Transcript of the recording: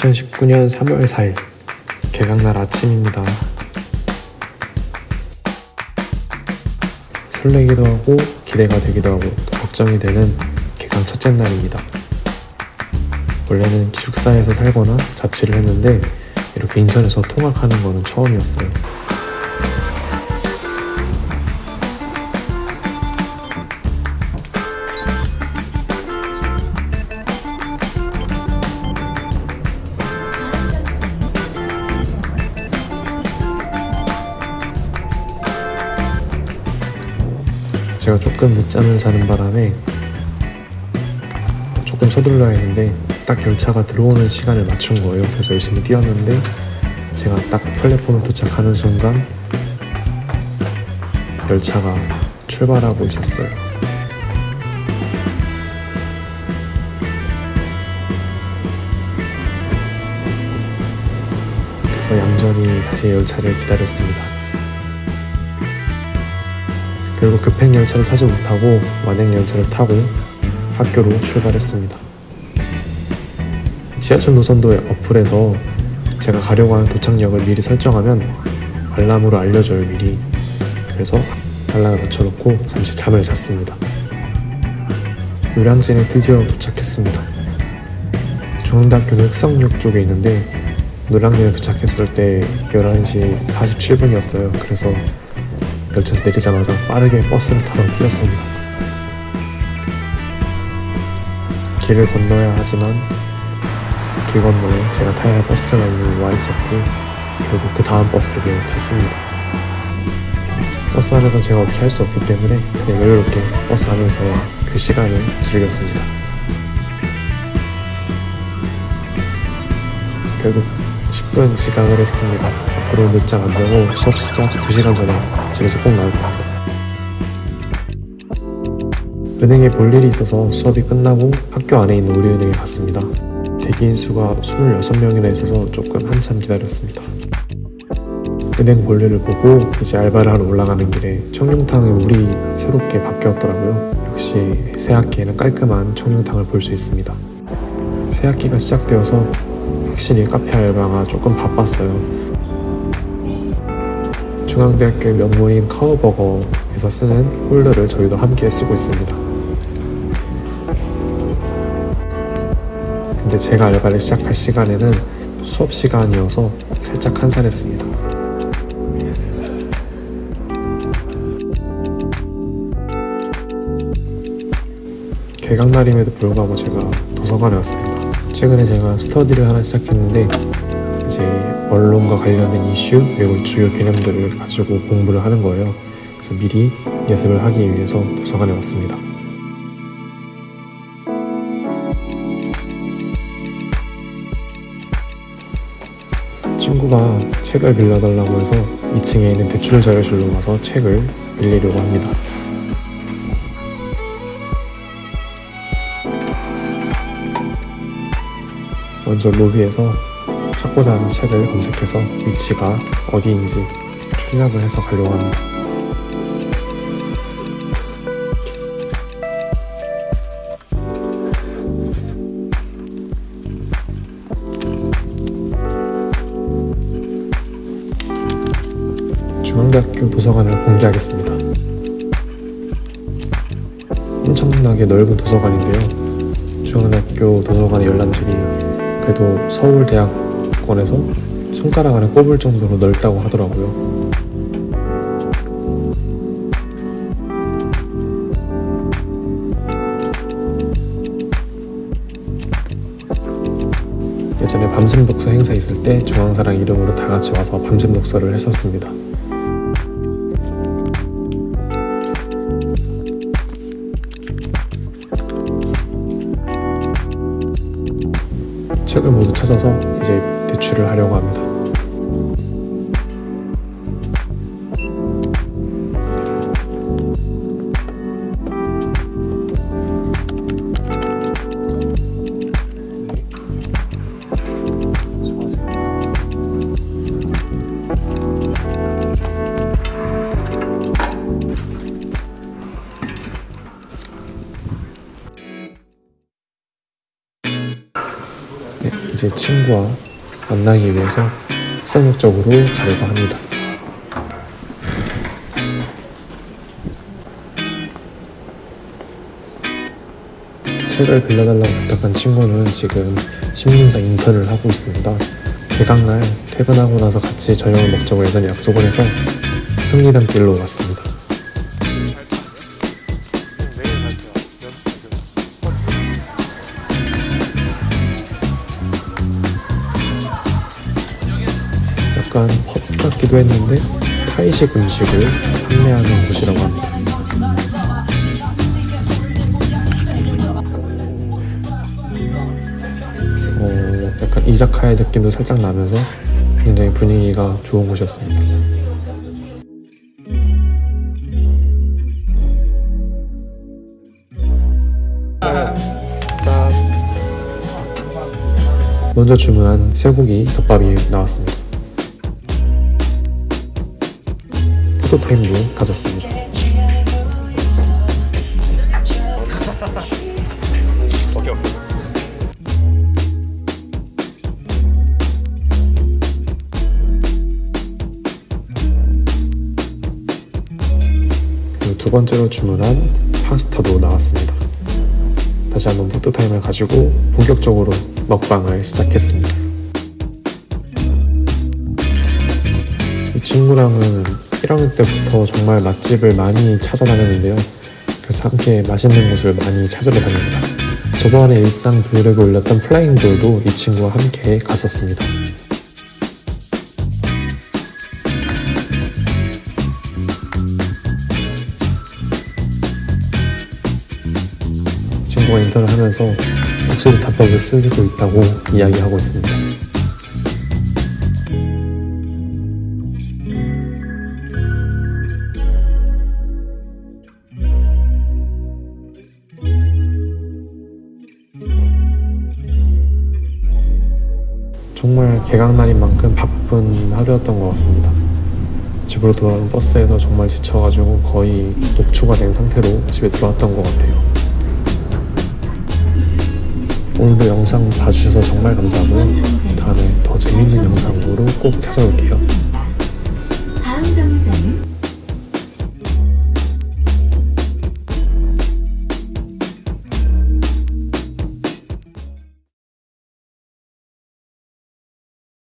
2019년 3월 4일 개강날 아침입니다. 설레기도 하고 기대가 되기도 하고 또 걱정이 되는 개강 첫째 날입니다. 원래는 기숙사에서 살거나 자취를 했는데 이렇게 인천에서 통학하는 거는 처음이었어요. 제가 조금 늦잠을 자는 바람에 조금 서둘러야 했는데 딱 열차가 들어오는 시간을 맞춘 거예요. 그래서 열심히 뛰었는데 제가 딱 플랫폼에 도착하는 순간 열차가 출발하고 있었어요. 그래서 얌전히 다시 열차를 기다렸습니다. 결국 급행 열차를 타지 못하고 완행 열차를 타고 학교로 출발했습니다. 지하철 노선도의 어플에서 제가 가려고 하는 도착역을 미리 설정하면 알람으로 알려줘요 미리. 그래서 알람을 맞춰놓고 잠시 잠을 잤습니다. 요량진에 드디어 도착했습니다. 중앙대학교는 흑성역 쪽에 있는데 노량진에 도착했을 때 11시 47분이었어요. 그래서 열차에서 내리자마자 빠르게 버스를 타러 뛰었습니다. 길을 건너야 하지만 길 건너에 제가 타야 할 버스가 이미 와 있었고 결국 그 다음 버스를 탔습니다. 버스 안에서 제가 어떻게 할 수 없기 때문에 그냥 여유롭게 버스 안에서 그 시간을 즐겼습니다. 결국 10분 지각을 했습니다. 앞으로 늦잠 안 자고 수업 시작 2시간 전에 집에서 꼭 나올 겁니다. 은행에 볼 일이 있어서 수업이 끝나고 학교 안에 있는 우리은행에 갔습니다. 대기인 수가 26명이나 있어서 조금 한참 기다렸습니다. 은행 볼일을 보고 이제 알바를 하러 올라가는 길에 청룡탕의 물이 새롭게 바뀌었더라고요. 역시 새 학기에는 깔끔한 청룡탕을 볼 수 있습니다. 새 학기가 시작되어서 확실히 카페 알바가 조금 바빴어요. 중앙대학교의 명문인 카우버거에서 쓰는 홀더를 저희도 함께 쓰고 있습니다. 근데 제가 알바를 시작할 시간에는 수업 시간이어서 살짝 한산했습니다. 개강날임에도 불구하고 제가 도서관에 왔습니다. 최근에 제가 스터디를 하나 시작했는데 이제 언론과 관련된 이슈 그리고 주요 개념들을 가지고 공부를 하는 거예요. 그래서 미리 예습을 하기 위해서 도서관에 왔습니다. 친구가 책을 빌려달라고 해서 2층에 있는 대출 자료실로 가서 책을 빌리려고 합니다. 먼저 로비에서 찾고자 하는 책을 검색해서 위치가 어디인지 출력을 해서 가려고 합니다. 중앙대학교 도서관을 공개하겠습니다. 엄청나게 넓은 도서관인데요. 중앙대학교 도서관의 열람실이 그래도 서울대학원에서 손가락 안에 꼽을 정도로 넓다고 하더라고요. 예전에 밤샘 독서 행사 있을 때 중앙사랑 이름으로 다 같이 와서 밤샘 독서를 했었습니다. 책을 모두 찾아서 이제 대출을 하려고 합니다. 이제 친구와 만나기 위해서 학생역적으로 가려고 합니다. 책을 빌려달라고 부탁한 친구는 지금 신문사 인턴을 하고 있습니다. 개강날 퇴근하고 나서 같이 저녁을 먹자고 예전에 약속을 해서 흥리단 길로 왔습니다. 약간 펍 같기도 했는데 타이식 음식을 판매하는 곳이라고 합니다. 어, 약간 이자카야 느낌도 살짝 나면서 굉장히 분위기가 좋은 곳이었습니다. 먼저 주문한 쇠고기 덮밥이 나왔습니다. 포토타임도 가졌습니다. 오케이 오케이. 그리고 두 번째로 주문한 파스타도 나왔습니다. 다시 한번 포토타임을 가지고 본격적으로 먹방을 시작했습니다. 이 친구랑은 1학년 때부터 정말 맛집을 많이 찾아다녔는데요. 그래서 함께 맛있는 곳을 많이 다닙니다. 저번에 일상 브이로그 올렸던 플라잉돌도 이 친구와 함께 갔었습니다. 친구가 인턴을 하면서 독수리 탑밥을 쓰고 있다고 이야기하고 있습니다. 개강날인 만큼 바쁜 하루였던 것 같습니다. 집으로 돌아오는 버스에서 정말 지쳐가지고 거의 녹초가 된 상태로 집에 돌아왔던 것 같아요. 오늘도 영상 봐주셔서 정말 감사하고요. 다음에 더 재밌는 영상으로 꼭 찾아올게요.